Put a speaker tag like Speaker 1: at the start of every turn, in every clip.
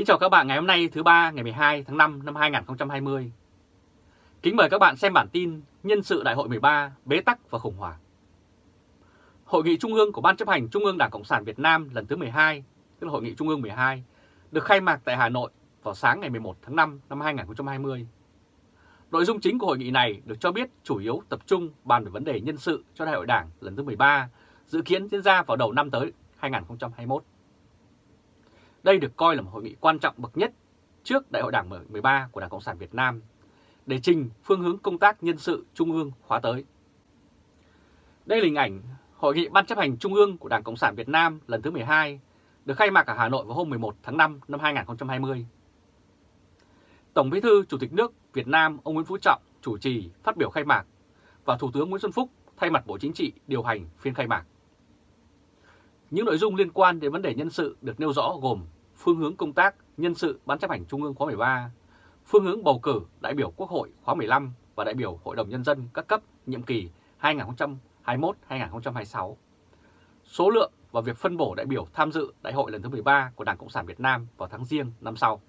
Speaker 1: Kính chào các bạn ngày hôm nay thứ ba ngày 12 tháng 5 năm 2020. Kính mời các bạn xem bản tin nhân sự đại hội 13 bế tắc và khủng hoảng. Hội nghị trung ương của Ban chấp hành Trung ương Đảng Cộng sản Việt Nam lần thứ 12, tức là Hội nghị Trung ương 12, được khai mạc tại Hà Nội vào sáng ngày 11 tháng 5 năm 2020. Nội dung chính của hội nghị này được cho biết chủ yếu tập trung bàn về vấn đề nhân sự cho Đại hội Đảng lần thứ 13, dự kiến diễn ra vào đầu năm tới 2021. Đây được coi là một hội nghị quan trọng bậc nhất trước Đại hội Đảng 13 của Đảng Cộng sản Việt Nam để trình phương hướng công tác nhân sự Trung ương khóa tới. Đây là hình ảnh Hội nghị Ban chấp hành Trung ương của Đảng Cộng sản Việt Nam lần thứ 12 được khai mạc ở Hà Nội vào hôm 11 tháng 5 năm 2020. Tổng Bí thư Chủ tịch nước Việt Nam ông Nguyễn Phú Trọng chủ trì phát biểu khai mạc và Thủ tướng Nguyễn Xuân Phúc thay mặt Bộ Chính trị điều hành phiên khai mạc. Những nội dung liên quan đến vấn đề nhân sự được nêu rõ gồm phương hướng công tác nhân sự Ban chấp hành Trung ương khóa 13, phương hướng bầu cử đại biểu Quốc hội khóa 15 và đại biểu Hội đồng Nhân dân các cấp nhiệm kỳ 2021-2026, số lượng và việc phân bổ đại biểu tham dự đại hội lần thứ 13 của Đảng Cộng sản Việt Nam vào tháng riêng năm sau.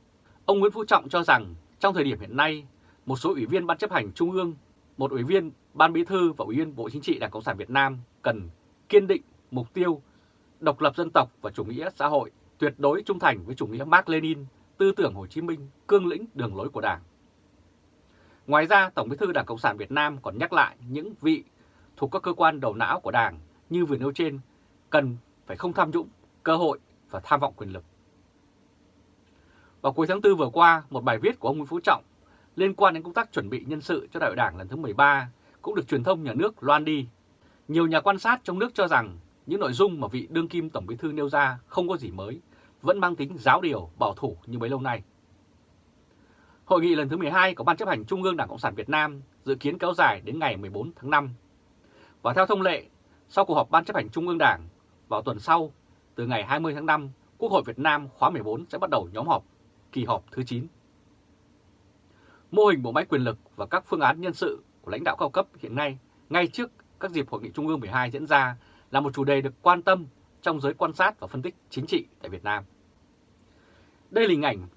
Speaker 1: Ông Nguyễn Phú Trọng cho rằng trong thời điểm hiện nay, một số ủy viên Ban chấp hành Trung ương, một ủy viên Ban Bí thư và ủy viên Bộ Chính trị Đảng Cộng sản Việt Nam cần kiên định mục tiêu độc lập dân tộc và chủ nghĩa xã hội, tuyệt đối trung thành với chủ nghĩa Mark Lenin, tư tưởng Hồ Chí Minh, cương lĩnh đường lối của Đảng. Ngoài ra, Tổng Bí thư Đảng Cộng sản Việt Nam còn nhắc lại những vị thuộc các cơ quan đầu não của Đảng như vừa nêu trên cần phải không tham nhũng, cơ hội và tham vọng quyền lực. Vào cuối tháng 4 vừa qua, một bài viết của ông Nguyễn Phú Trọng liên quan đến công tác chuẩn bị nhân sự cho đại hội đảng lần thứ 13 cũng được truyền thông nhà nước loan đi. Nhiều nhà quan sát trong nước cho rằng những nội dung mà vị đương kim Tổng Bí thư nêu ra không có gì mới, vẫn mang tính giáo điều, bảo thủ như bấy lâu nay. Hội nghị lần thứ 12 của Ban chấp hành Trung ương Đảng Cộng sản Việt Nam dự kiến kéo dài đến ngày 14 tháng 5. Và theo thông lệ, sau cuộc họp Ban chấp hành Trung ương Đảng vào tuần sau, từ ngày 20 tháng 5, Quốc hội Việt Nam khóa 14 sẽ bắt đầu nhóm họp, kỳ họp thứ 9. Mô hình bộ máy quyền lực và các phương án nhân sự của lãnh đạo cao cấp hiện nay, ngay trước các dịp Hội nghị Trung ương 12 diễn ra là một chủ đề được quan tâm trong giới quan sát và phân tích chính trị tại Việt Nam. Đây là hình ảnh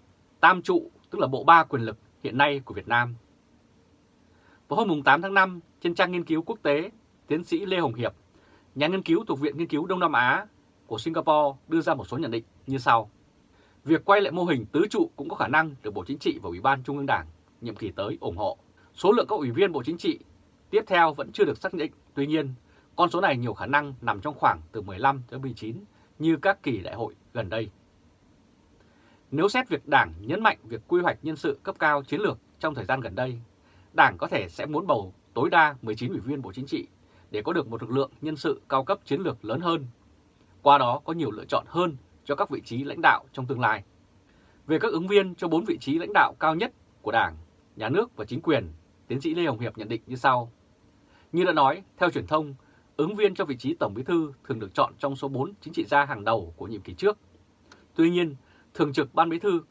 Speaker 1: tam trụ, tức là bộ ba quyền lực hiện nay của Việt Nam. Vào hôm 8 tháng 5, trên trang nghiên cứu quốc tế, tiến sĩ Lê Hồng Hiệp, nhà nghiên cứu thuộc Viện Nghiên cứu Đông Nam Á của Singapore đưa ra một số nhận định như sau. Việc quay lại mô hình tứ trụ cũng có khả năng được Bộ Chính trị và Ủy ban Trung ương Đảng nhiệm kỳ tới ủng hộ. Số lượng các ủy viên Bộ Chính trị tiếp theo vẫn chưa được xác định, tuy nhiên con số này nhiều khả năng nằm trong khoảng từ 15 tới 19 như các kỳ đại hội gần đây. Nếu xét việc Đảng nhấn mạnh việc quy hoạch nhân sự cấp cao chiến lược trong thời gian gần đây, Đảng có thể sẽ muốn bầu tối đa 19 ủy viên Bộ Chính trị để có được một lực lượng nhân sự cao cấp chiến lược lớn hơn. Qua đó có nhiều lựa chọn hơn cho các vị trí lãnh đạo trong tương lai. Về các ứng viên cho 4 vị trí lãnh đạo cao nhất của Đảng, Nhà nước và chính quyền, tiến sĩ Lê Hồng Hiệp nhận định như sau. Như đã nói, theo truyền thông, ứng viên cho vị trí Tổng Bí thư thường được chọn trong số 4 chính trị gia hàng đầu của nhiệm kỳ trước. Tuy nhiên, Thường trực Ban Bí thư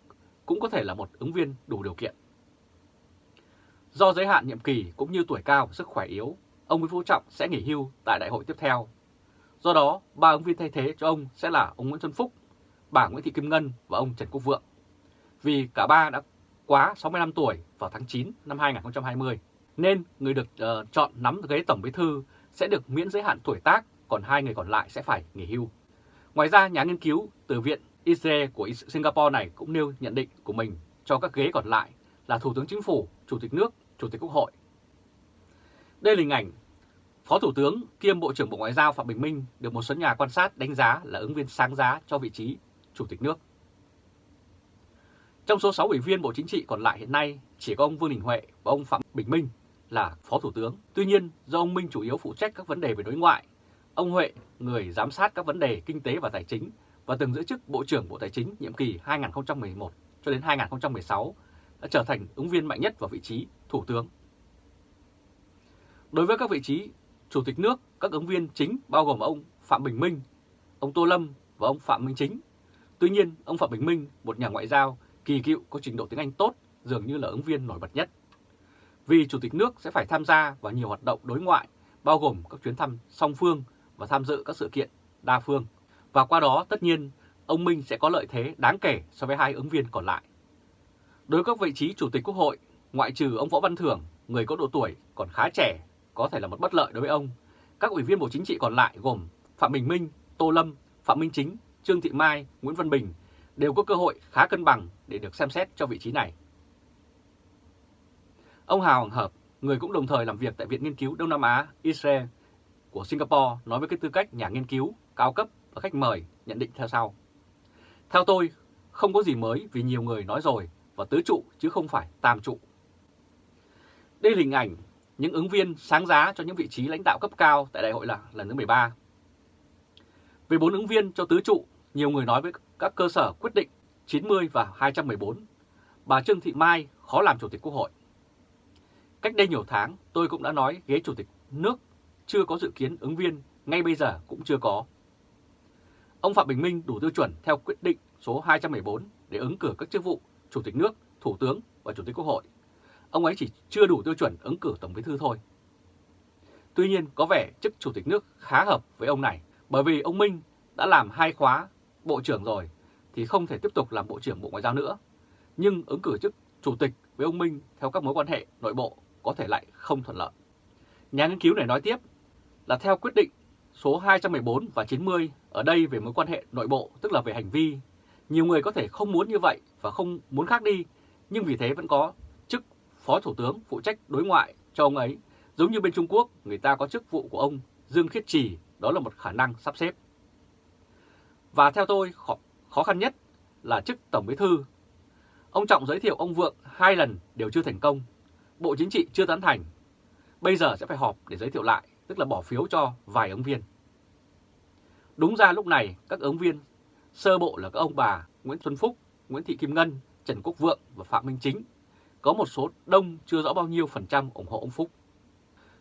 Speaker 1: cũng có thể là một ứng viên đủ điều kiện. Do giới hạn nhiệm kỳ cũng như tuổi cao và sức khỏe yếu, ông Nguyễn Phú Trọng sẽ nghỉ hưu tại đại hội tiếp theo. Do đó, ba ứng viên thay thế cho ông sẽ là ông Nguyễn Xuân Phúc, bà Nguyễn Thị Kim Ngân và ông Trần Quốc Vượng. Vì cả ba đã quá 65 tuổi vào tháng 9 năm 2020, nên người được uh, chọn nắm ghế Tổng Bí thư sẽ được miễn giới hạn tuổi tác, còn hai người còn lại sẽ phải nghỉ hưu. Ngoài ra, nhà nghiên cứu từ Viện Israel của Singapore này cũng nêu nhận định của mình cho các ghế còn lại là Thủ tướng Chính phủ, Chủ tịch nước, Chủ tịch Quốc hội. Đây là hình ảnh Phó Thủ tướng kiêm Bộ trưởng Bộ Ngoại giao Phạm Bình Minh được một số nhà quan sát đánh giá là ứng viên sáng giá cho vị trí Chủ tịch nước. Trong số 6 ủy viên Bộ Chính trị còn lại hiện nay, chỉ có ông Vương Đình Huệ và ông Phạm Bình Minh là Phó Thủ tướng. Tuy nhiên, do ông Minh chủ yếu phụ trách các vấn đề về đối ngoại, ông Huệ, người giám sát các vấn đề kinh tế và tài chính và từng giữ chức Bộ trưởng Bộ Tài chính nhiệm kỳ 2011 cho đến 2016, đã trở thành ứng viên mạnh nhất vào vị trí Thủ tướng. Đối với các vị trí Chủ tịch nước, các ứng viên chính bao gồm ông Phạm Bình Minh, ông Tô Lâm và ông Phạm Minh Chính. Tuy nhiên, ông Phạm Bình Minh, một nhà ngoại giao kỳ cựu có trình độ tiếng Anh tốt, dường như là ứng viên nổi bật nhất vì Chủ tịch nước sẽ phải tham gia vào nhiều hoạt động đối ngoại, bao gồm các chuyến thăm song phương và tham dự các sự kiện đa phương. Và qua đó tất nhiên ông Minh sẽ có lợi thế đáng kể so với hai ứng viên còn lại. Đối với các vị trí Chủ tịch Quốc hội, ngoại trừ ông Võ Văn Thưởng, người có độ tuổi còn khá trẻ, có thể là một bất lợi đối với ông, các ủy viên Bộ Chính trị còn lại gồm Phạm Bình Minh, Tô Lâm, Phạm Minh Chính, Trương Thị Mai, Nguyễn Văn Bình đều có cơ hội khá cân bằng để được xem xét cho vị trí này. Ông Hào Hoàng Hợp, người cũng đồng thời làm việc tại Viện Nghiên cứu Đông Nam Á Israel của Singapore nói với cái tư cách nhà nghiên cứu cao cấp và khách mời nhận định theo sau. Theo tôi, không có gì mới vì nhiều người nói rồi và tứ trụ chứ không phải tam trụ. Đây là hình ảnh những ứng viên sáng giá cho những vị trí lãnh đạo cấp cao tại đại hội là lần thứ 13. Về bốn ứng viên cho tứ trụ, nhiều người nói với các cơ sở quyết định 90 và 214, bà Trương Thị Mai khó làm chủ tịch quốc hội. Cách đây nhiều tháng, tôi cũng đã nói ghế chủ tịch nước chưa có dự kiến ứng viên, ngay bây giờ cũng chưa có. Ông Phạm Bình Minh đủ tiêu chuẩn theo quyết định số 214 để ứng cử các chức vụ Chủ tịch nước, Thủ tướng và Chủ tịch Quốc hội. Ông ấy chỉ chưa đủ tiêu chuẩn ứng cử Tổng bí thư thôi. Tuy nhiên có vẻ chức Chủ tịch nước khá hợp với ông này bởi vì ông Minh đã làm hai khóa Bộ trưởng rồi thì không thể tiếp tục làm Bộ trưởng Bộ Ngoại giao nữa. Nhưng ứng cử chức Chủ tịch với ông Minh theo các mối quan hệ nội bộ có thể lại không thuận lợi. Nhà nghiên cứu này nói tiếp là theo quyết định số 214 và 90 ở đây về mối quan hệ nội bộ tức là về hành vi. Nhiều người có thể không muốn như vậy và không muốn khác đi, nhưng vì thế vẫn có chức Phó Thủ tướng phụ trách đối ngoại cho ông ấy. Giống như bên Trung Quốc, người ta có chức vụ của ông Dương Khiết Trì, đó là một khả năng sắp xếp. Và theo tôi, khó, khó khăn nhất là chức Tổng Bí Thư. Ông Trọng giới thiệu ông Vượng hai lần đều chưa thành công. Bộ Chính trị chưa tán thành. Bây giờ sẽ phải họp để giới thiệu lại, tức là bỏ phiếu cho vài ứng viên. Đúng ra lúc này các ứng viên sơ bộ là các ông bà Nguyễn Xuân Phúc, Nguyễn Thị Kim Ngân, Trần Quốc Vượng và Phạm Minh Chính. Có một số đông chưa rõ bao nhiêu phần trăm ủng hộ ông Phúc.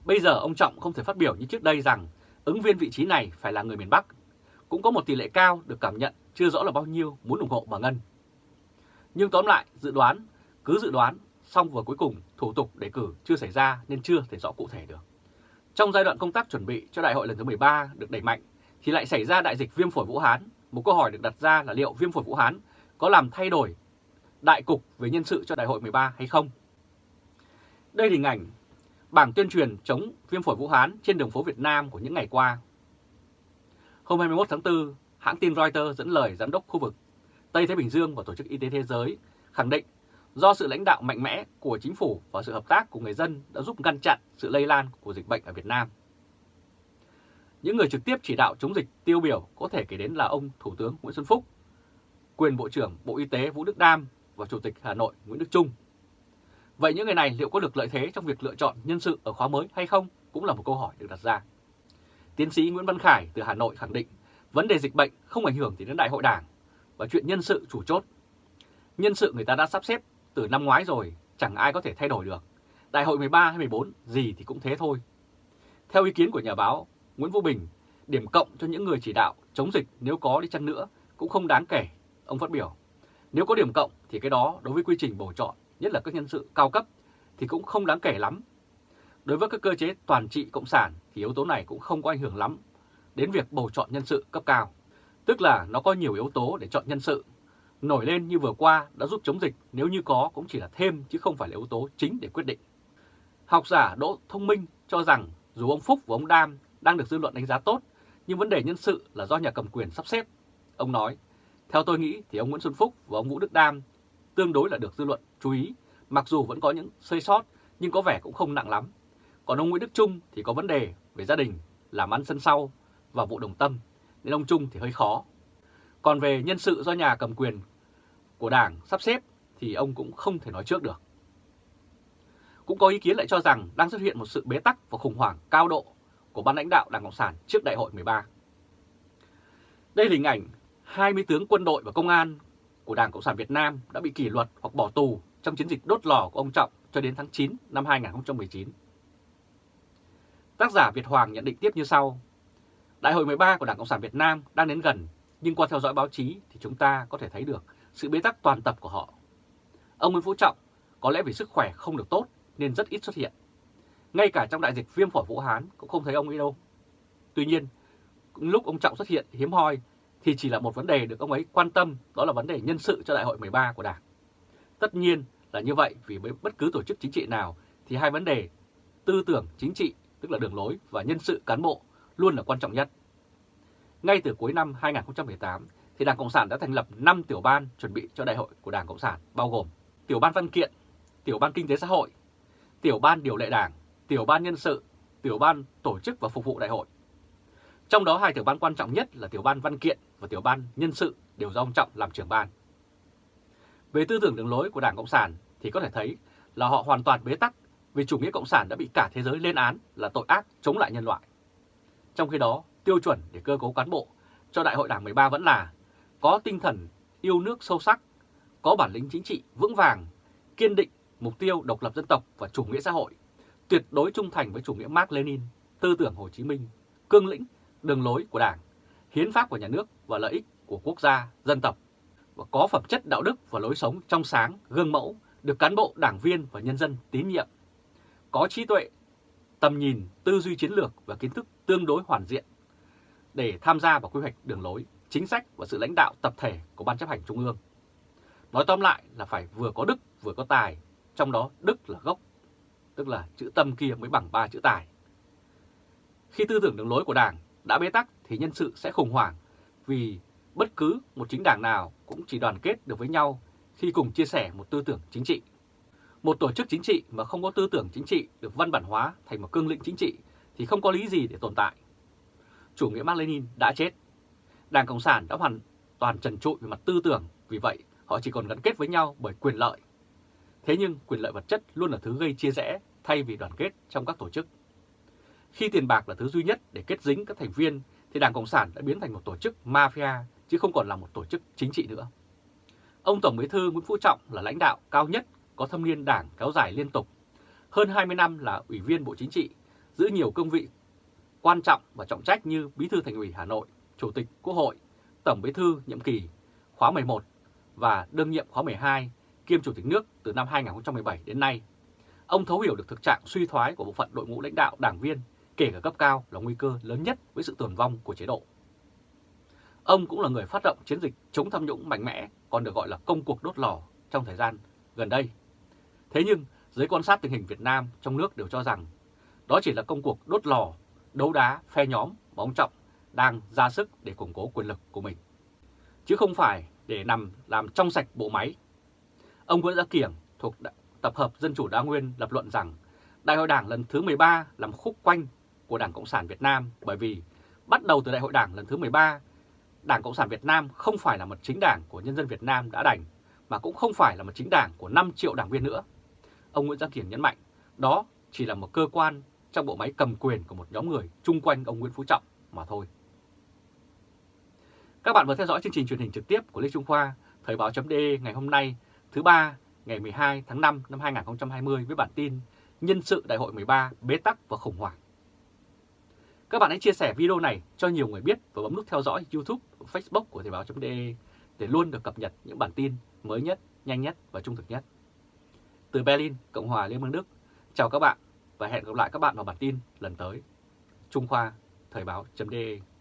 Speaker 1: Bây giờ ông Trọng không thể phát biểu như trước đây rằng ứng viên vị trí này phải là người miền Bắc. Cũng có một tỷ lệ cao được cảm nhận chưa rõ là bao nhiêu muốn ủng hộ bà Ngân. Nhưng tóm lại, dự đoán, cứ dự đoán, xong vừa cuối cùng thủ tục đề cử chưa xảy ra nên chưa thể rõ cụ thể được. Trong giai đoạn công tác chuẩn bị cho đại hội lần thứ 13 được đẩy mạnh thì lại xảy ra đại dịch viêm phổi Vũ Hán. Một câu hỏi được đặt ra là liệu viêm phổi Vũ Hán có làm thay đổi đại cục về nhân sự cho đại hội 13 hay không? Đây là hình ảnh bảng tuyên truyền chống viêm phổi Vũ Hán trên đường phố Việt Nam của những ngày qua. Hôm 21 tháng 4, hãng tin Reuters dẫn lời giám đốc khu vực Tây Thái Bình Dương và Tổ chức Y tế Thế giới khẳng định do sự lãnh đạo mạnh mẽ của chính phủ và sự hợp tác của người dân đã giúp ngăn chặn sự lây lan của dịch bệnh ở Việt Nam. Những người trực tiếp chỉ đạo chống dịch tiêu biểu có thể kể đến là ông Thủ tướng Nguyễn Xuân Phúc, quyền Bộ trưởng Bộ Y tế Vũ Đức Đam và Chủ tịch Hà Nội Nguyễn Đức Trung. Vậy những người này liệu có được lợi thế trong việc lựa chọn nhân sự ở khóa mới hay không cũng là một câu hỏi được đặt ra. Tiến sĩ Nguyễn Văn Khải từ Hà Nội khẳng định vấn đề dịch bệnh không ảnh hưởng gì đến đại hội đảng và chuyện nhân sự chủ chốt. Nhân sự người ta đã sắp xếp từ năm ngoái rồi, chẳng ai có thể thay đổi được. Đại hội 13 hay 14 gì thì cũng thế thôi. Theo ý kiến của nhà báo Nguyễn Vũ Bình, điểm cộng cho những người chỉ đạo chống dịch nếu có đi chăng nữa cũng không đáng kể, ông phát biểu. Nếu có điểm cộng thì cái đó đối với quy trình bầu chọn, nhất là các nhân sự cao cấp, thì cũng không đáng kể lắm. Đối với các cơ chế toàn trị cộng sản thì yếu tố này cũng không có ảnh hưởng lắm đến việc bầu chọn nhân sự cấp cao. Tức là nó có nhiều yếu tố để chọn nhân sự. Nổi lên như vừa qua đã giúp chống dịch nếu như có cũng chỉ là thêm chứ không phải là yếu tố chính để quyết định. Học giả Đỗ Thông Minh cho rằng dù ông Phúc và ông Đam đang được dư luận đánh giá tốt, nhưng vấn đề nhân sự là do nhà cầm quyền sắp xếp. Ông nói, theo tôi nghĩ thì ông Nguyễn Xuân Phúc và ông Vũ Đức Đam tương đối là được dư luận chú ý, mặc dù vẫn có những xây sót nhưng có vẻ cũng không nặng lắm. Còn ông Nguyễn Đức Trung thì có vấn đề về gia đình, làm ăn sân sau và vụ đồng tâm, nên ông Trung thì hơi khó. Còn về nhân sự do nhà cầm quyền của Đảng sắp xếp thì ông cũng không thể nói trước được. Cũng có ý kiến lại cho rằng đang xuất hiện một sự bế tắc và khủng hoảng cao độ của ban lãnh đạo Đảng Cộng sản trước đại hội 13. Đây là hình ảnh 20 tướng quân đội và công an của Đảng Cộng sản Việt Nam đã bị kỷ luật hoặc bỏ tù trong chiến dịch đốt lò của ông Trọng cho đến tháng 9 năm 2019. Tác giả Việt Hoàng nhận định tiếp như sau. Đại hội 13 của Đảng Cộng sản Việt Nam đang đến gần, nhưng qua theo dõi báo chí thì chúng ta có thể thấy được sự bế tắc toàn tập của họ. Ông Nguyễn Phú Trọng có lẽ vì sức khỏe không được tốt nên rất ít xuất hiện. Ngay cả trong đại dịch viêm phổi Vũ Hán cũng không thấy ông ấy đâu. Tuy nhiên, lúc ông Trọng xuất hiện hiếm hoi thì chỉ là một vấn đề được ông ấy quan tâm, đó là vấn đề nhân sự cho đại hội 13 của Đảng. Tất nhiên là như vậy vì với bất cứ tổ chức chính trị nào thì hai vấn đề tư tưởng chính trị, tức là đường lối và nhân sự cán bộ luôn là quan trọng nhất. Ngay từ cuối năm 2018 thì Đảng Cộng sản đã thành lập 5 tiểu ban chuẩn bị cho đại hội của Đảng Cộng sản bao gồm tiểu ban văn kiện, tiểu ban kinh tế xã hội, tiểu ban điều lệ đảng, tiểu ban nhân sự, tiểu ban tổ chức và phục vụ đại hội. Trong đó hai tiểu ban quan trọng nhất là tiểu ban văn kiện và tiểu ban nhân sự đều do ông Trọng làm trưởng ban. Về tư tưởng đường lối của Đảng Cộng sản thì có thể thấy là họ hoàn toàn bế tắc vì chủ nghĩa Cộng sản đã bị cả thế giới lên án là tội ác chống lại nhân loại. Trong khi đó, tiêu chuẩn để cơ cấu cán bộ cho Đại hội Đảng 13 vẫn là có tinh thần yêu nước sâu sắc, có bản lĩnh chính trị vững vàng, kiên định mục tiêu độc lập dân tộc và chủ nghĩa xã hội, tuyệt đối trung thành với chủ nghĩa Mark Lenin, tư tưởng Hồ Chí Minh, cương lĩnh, đường lối của Đảng, hiến pháp của nhà nước và lợi ích của quốc gia, dân tộc và có phẩm chất đạo đức và lối sống trong sáng, gương mẫu, được cán bộ, đảng viên và nhân dân tín nhiệm. Có trí tuệ, tầm nhìn, tư duy chiến lược và kiến thức tương đối hoàn diện để tham gia vào quy hoạch đường lối, chính sách và sự lãnh đạo tập thể của Ban chấp hành Trung ương. Nói tóm lại là phải vừa có đức vừa có tài, trong đó đức là gốc, tức là chữ tâm kia mới bằng ba chữ tài. Khi tư tưởng đường lối của Đảng đã bế tắc thì nhân sự sẽ khủng hoảng vì bất cứ một chính đảng nào cũng chỉ đoàn kết được với nhau khi cùng chia sẻ một tư tưởng chính trị. Một tổ chức chính trị mà không có tư tưởng chính trị được văn bản hóa thành một cương lĩnh chính trị thì không có lý gì để tồn tại. Chủ nghĩa Mark Lenin đã chết. Đảng Cộng sản đã hoàn toàn trần trụi về mặt tư tưởng, vì vậy họ chỉ còn gắn kết với nhau bởi quyền lợi. Thế nhưng quyền lợi vật chất luôn là thứ gây chia rẽ thay vì đoàn kết trong các tổ chức. Khi tiền bạc là thứ duy nhất để kết dính các thành viên thì Đảng Cộng sản đã biến thành một tổ chức mafia chứ không còn là một tổ chức chính trị nữa. Ông Tổng Bí thư Nguyễn Phú Trọng là lãnh đạo cao nhất có thâm niên đảng kéo dài liên tục. Hơn 20 năm là Ủy viên Bộ Chính trị, giữ nhiều công vị quan trọng và trọng trách như Bí thư Thành ủy Hà Nội, Chủ tịch Quốc hội, Tổng Bí thư nhiệm kỳ khóa 11 và đương nhiệm khóa 12 kiêm Chủ tịch nước từ năm 2017 đến nay. Ông thấu hiểu được thực trạng suy thoái của bộ phận đội ngũ lãnh đạo đảng viên, kể cả cấp cao là nguy cơ lớn nhất với sự tồn vong của chế độ. Ông cũng là người phát động chiến dịch chống tham nhũng mạnh mẽ, còn được gọi là công cuộc đốt lò trong thời gian gần đây. Thế nhưng, giới quan sát tình hình Việt Nam trong nước đều cho rằng đó chỉ là công cuộc đốt lò, đấu đá, phe nhóm mà ông Trọng đang ra sức để củng cố quyền lực của mình. Chứ không phải để nằm làm trong sạch bộ máy. Ông Nguyễn Gia Kiểng thuộc Tập hợp Dân chủ Đa Nguyên lập luận rằng Đại hội Đảng lần thứ 13 làm khúc quanh của Đảng Cộng sản Việt Nam bởi vì bắt đầu từ Đại hội Đảng lần thứ 13, Đảng Cộng sản Việt Nam không phải là một chính đảng của nhân dân Việt Nam đã đành, mà cũng không phải là một chính đảng của 5 triệu đảng viên nữa. Ông Nguyễn Gia Kiểng nhấn mạnh, đó chỉ là một cơ quan trong bộ máy cầm quyền của một nhóm người chung quanh ông Nguyễn Phú Trọng mà thôi. Các bạn vừa theo dõi chương trình truyền hình trực tiếp của Lê Trung Khoa, Thời báo.de ngày hôm nay, thứ ba, ngày 12 tháng 5 năm 2020 với bản tin Nhân sự Đại hội 13 bế tắc và khủng hoảng. Các bạn hãy chia sẻ video này cho nhiều người biết và bấm nút theo dõi YouTube Facebook của Thời báo.de để luôn được cập nhật những bản tin mới nhất, nhanh nhất và trung thực nhất. Từ Berlin, Cộng hòa Liên bang Đức, chào các bạn và hẹn gặp lại các bạn vào bản tin lần tới. Trung Khoa, Thời báo.de